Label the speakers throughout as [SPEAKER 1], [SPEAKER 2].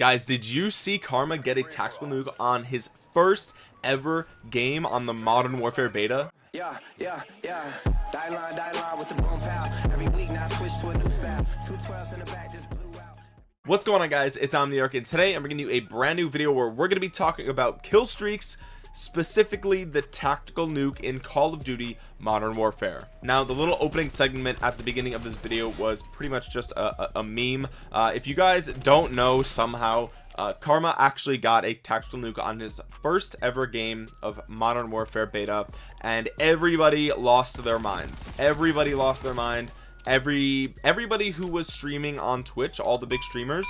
[SPEAKER 1] guys did you see karma get a tactical nuke on his first ever game on the modern warfare beta? Yeah yeah yeah. Die line die line with the boom pow every week now switch to a new style. Two 12s in the back just blew out. What's going on guys? It's omniarch and today i'm bringing you a brand new video where we're going to be talking about kill streaks specifically the tactical nuke in Call of Duty Modern Warfare. Now the little opening segment at the beginning of this video was pretty much just a, a, a meme. Uh, if you guys don't know somehow uh, Karma actually got a tactical nuke on his first ever game of Modern Warfare beta and everybody lost their minds. Everybody lost their mind. Every everybody who was streaming on Twitch, all the big streamers,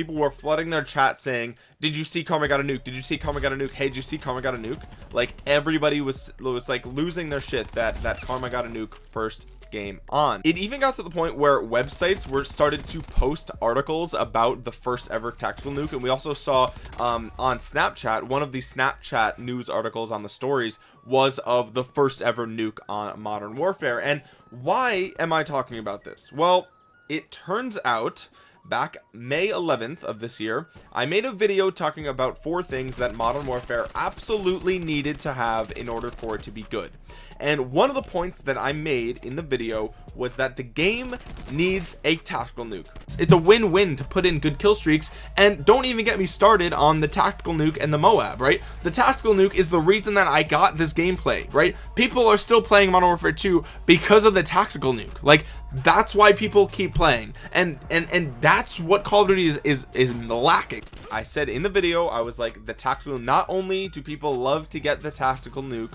[SPEAKER 1] people were flooding their chat saying did you see karma got a nuke? Did you see karma got a nuke? Hey did you see karma got a nuke? Like everybody was was like losing their shit that that karma got a nuke first game on. It even got to the point where websites were started to post articles about the first ever tactical nuke. And we also saw um, on snapchat one of the snapchat news articles on the stories was of the first ever nuke on modern warfare. And why am i talking about this? Well it turns out back May 11th of this year I made a video talking about four things that Modern Warfare absolutely needed to have in order for it to be good. And one of the points that I made in the video was that the game needs a tactical nuke. It's a win-win to put in good kill streaks and don't even get me started on the tactical nuke and the Moab right? The tactical nuke is the reason that I got this gameplay right? People are still playing Modern Warfare 2 because of the tactical nuke. Like that's why people keep playing. And and and that's what Call of Duty is is, is lacking. I said in the video I was like the tactical not only do people love to get the tactical nuke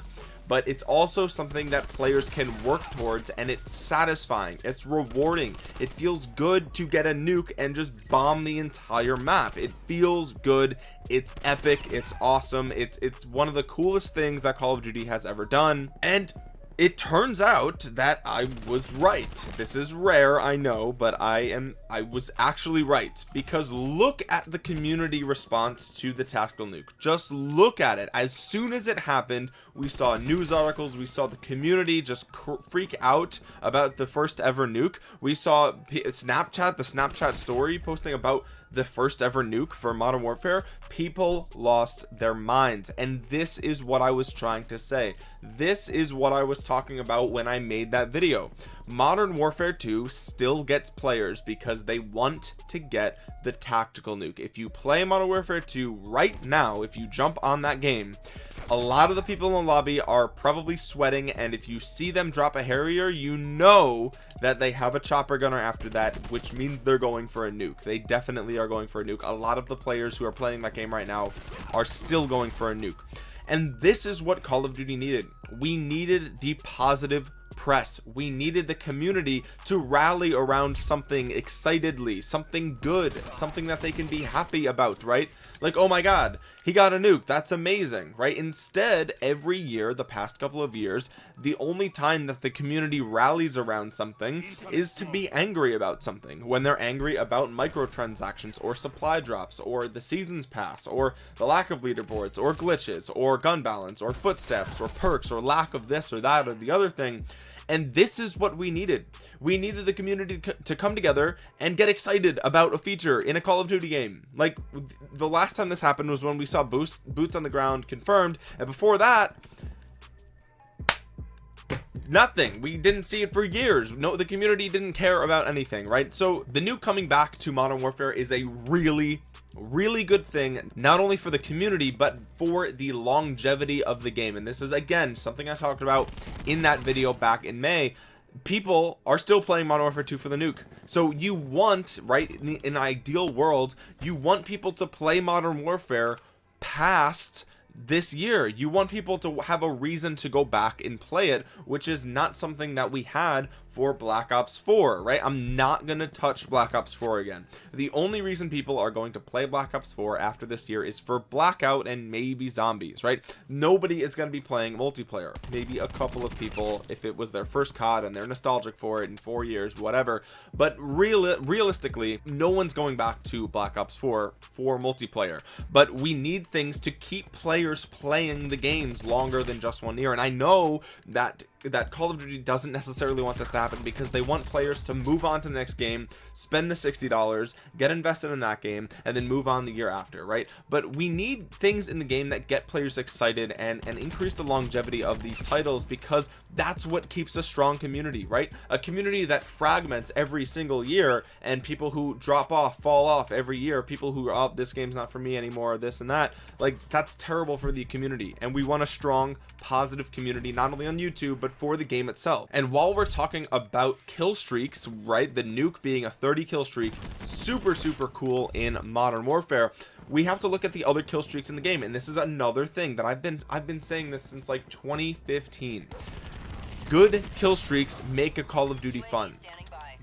[SPEAKER 1] but it's also something that players can work towards and it's satisfying. It's rewarding. It feels good to get a nuke and just bomb the entire map. It feels good. It's epic. It's awesome. It's it's one of the coolest things that call of duty has ever done. And it turns out that I was right. This is rare I know but I am I was actually right. Because look at the community response to the tactical nuke. Just look at it. As soon as it happened we saw news articles we saw the community just freak out about the first ever nuke. We saw P Snapchat the Snapchat story posting about the first ever nuke for modern warfare people lost their minds. And this is what i was trying to say. This is what i was talking about when i made that video modern warfare 2 still gets players because they want to get the tactical nuke. If you play modern warfare 2 right now if you jump on that game a lot of the people in the lobby are probably sweating and if you see them drop a harrier you know that they have a chopper gunner after that which means they're going for a nuke. They definitely are going for a nuke. A lot of the players who are playing that game right now are still going for a nuke. And this is what call of duty needed. We needed the positive press. We needed the community to rally around something excitedly something good something that they can be happy about right? Like oh my god he got a nuke. That's amazing right? Instead every year the past couple of years the only time that the community rallies around something is to be angry about something. When they're angry about microtransactions or supply drops or the seasons pass or the lack of leaderboards or glitches or gun balance or footsteps or perks or lack of this or that or the other thing and this is what we needed. We needed the community to come together and get excited about a feature in a call of duty game. Like the last time this happened was when we saw boost boots on the ground confirmed and before that nothing. We didn't see it for years. No the community didn't care about anything right? So the new coming back to modern warfare is a really really good thing not only for the community but for the longevity of the game. And this is again something I talked about in that video back in May. People are still playing Modern Warfare 2 for the nuke. So you want right in, the, in an ideal world you want people to play Modern Warfare past this year. You want people to have a reason to go back and play it which is not something that we had for black ops 4 right? I'm not gonna touch black ops 4 again. The only reason people are going to play black ops 4 after this year is for blackout and maybe zombies right? Nobody is going to be playing multiplayer. Maybe a couple of people if it was their first cod and they're nostalgic for it in four years whatever. But real realistically no one's going back to black ops 4 for multiplayer. But we need things to keep players playing the games longer than just one year. And i know that that Call of Duty doesn't necessarily want this to happen because they want players to move on to the next game spend the $60 get invested in that game and then move on the year after right? But we need things in the game that get players excited and and increase the longevity of these titles because that's what keeps a strong community right? A community that fragments every single year and people who drop off fall off every year people who are oh, this game's not for me anymore this and that like that's terrible for the community. And we want a strong positive community not only on youtube but for the game itself. And while we're talking about kill streaks right the nuke being a 30 kill streak super super cool in modern warfare we have to look at the other kill streaks in the game. And this is another thing that I've been I've been saying this since like 2015 good kill streaks make a Call of Duty fun.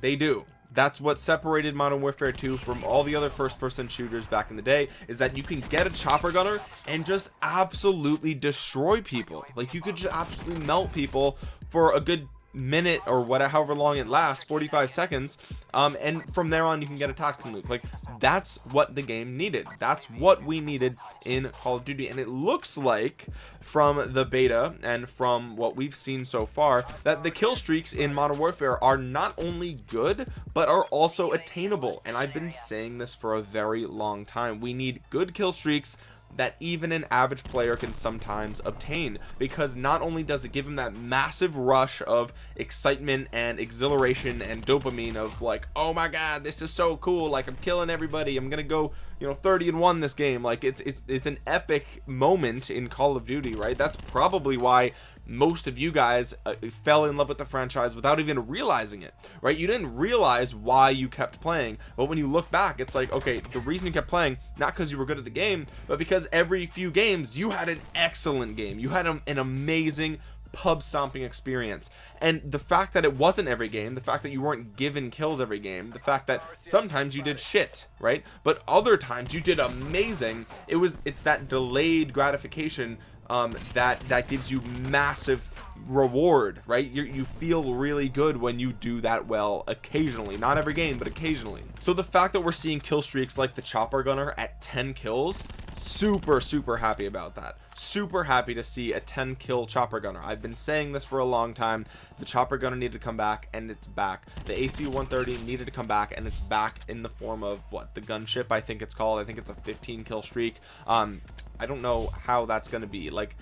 [SPEAKER 1] They do that's what separated modern warfare 2 from all the other first-person shooters back in the day is that you can get a chopper gunner and just absolutely destroy people. Like you could just absolutely melt people for a good minute or whatever however long it lasts 45 seconds um and from there on you can get a tactical nuke like that's what the game needed. That's what we needed in call of duty. And it looks like from the beta and from what we've seen so far that the kill streaks in modern warfare are not only good but are also attainable. And i've been saying this for a very long time. We need good kill streaks that even an average player can sometimes obtain because not only does it give him that massive rush of excitement and exhilaration and dopamine of like oh my god this is so cool like i'm killing everybody i'm gonna go you know 30 and 1 this game. Like it's it's, it's an epic moment in call of duty right? That's probably why most of you guys uh, fell in love with the franchise without even realizing it right? You didn't realize why you kept playing but when you look back it's like okay the reason you kept playing not because you were good at the game but because every few games you had an excellent game. You had an amazing pub stomping experience. And the fact that it wasn't every game the fact that you weren't given kills every game the fact that sometimes you did shit right? But other times you did amazing. It was it's that delayed gratification um, that that gives you massive reward right? You you feel really good when you do that well occasionally. Not every game but occasionally. So the fact that we're seeing kill streaks like the chopper gunner at 10 kills super super happy about that. Super happy to see a 10 kill chopper gunner. I've been saying this for a long time. The chopper gunner needed to come back and it's back. The ac 130 needed to come back and it's back in the form of what the gunship i think it's called? I think it's a 15 kill streak. Um I don't know how that's going to be. Like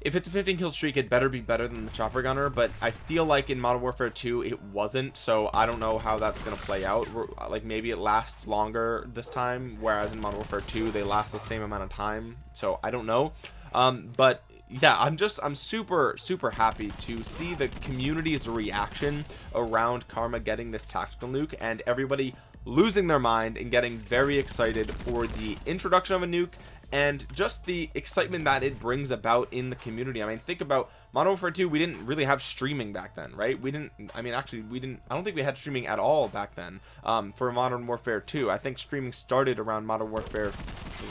[SPEAKER 1] if it's a 15 kill streak it better be better than the chopper gunner but I feel like in Modern Warfare 2 it wasn't so I don't know how that's gonna play out. Like maybe it lasts longer this time whereas in Modern Warfare 2 they last the same amount of time so I don't know. Um, but yeah i'm just i'm super super happy to see the community's reaction around karma getting this tactical nuke and everybody losing their mind and getting very excited for the introduction of a nuke and just the excitement that it brings about in the community. I mean think about modern warfare 2 we didn't really have streaming back then right? We didn't i mean actually we didn't i don't think we had streaming at all back then um, for modern warfare 2 i think streaming started around modern warfare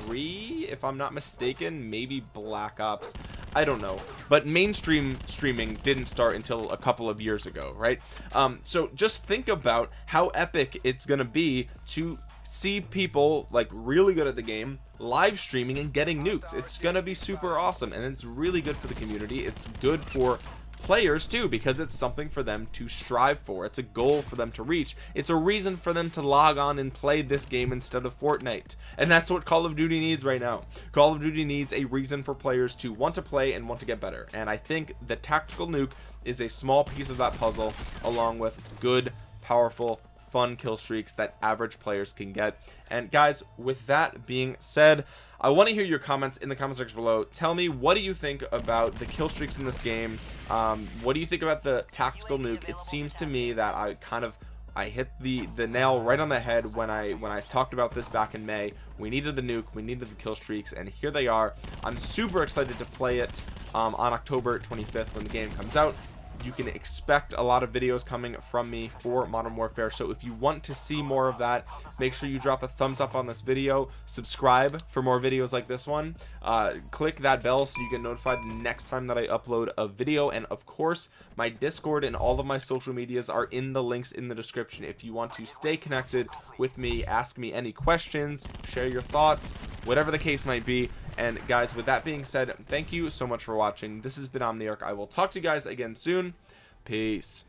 [SPEAKER 1] 3 if i'm not mistaken maybe black ops. I don't know. But mainstream streaming didn't start until a couple of years ago right? Um, so just think about how epic it's gonna be to see people like really good at the game live streaming and getting nukes. It's gonna be super awesome and it's really good for the community. It's good for players too because it's something for them to strive for. It's a goal for them to reach. It's a reason for them to log on and play this game instead of Fortnite. And that's what Call of Duty needs right now. Call of Duty needs a reason for players to want to play and want to get better. And I think the tactical nuke is a small piece of that puzzle along with good powerful fun kill streaks that average players can get. And guys with that being said I want to hear your comments in the comment section below. Tell me what do you think about the kill streaks in this game? Um, what do you think about the tactical nuke? It seems to me that I kind of I hit the the nail right on the head when I when I talked about this back in May. We needed the nuke we needed the kill streaks and here they are. I'm super excited to play it um, on October 25th when the game comes out you can expect a lot of videos coming from me for modern warfare. So if you want to see more of that make sure you drop a thumbs up on this video. Subscribe for more videos like this one. Uh, click that bell so you get notified the next time that I upload a video. And of course my discord and all of my social medias are in the links in the description. If you want to stay connected with me ask me any questions share your thoughts whatever the case might be and guys with that being said thank you so much for watching. This has been omniarch. I will talk to you guys again soon. Peace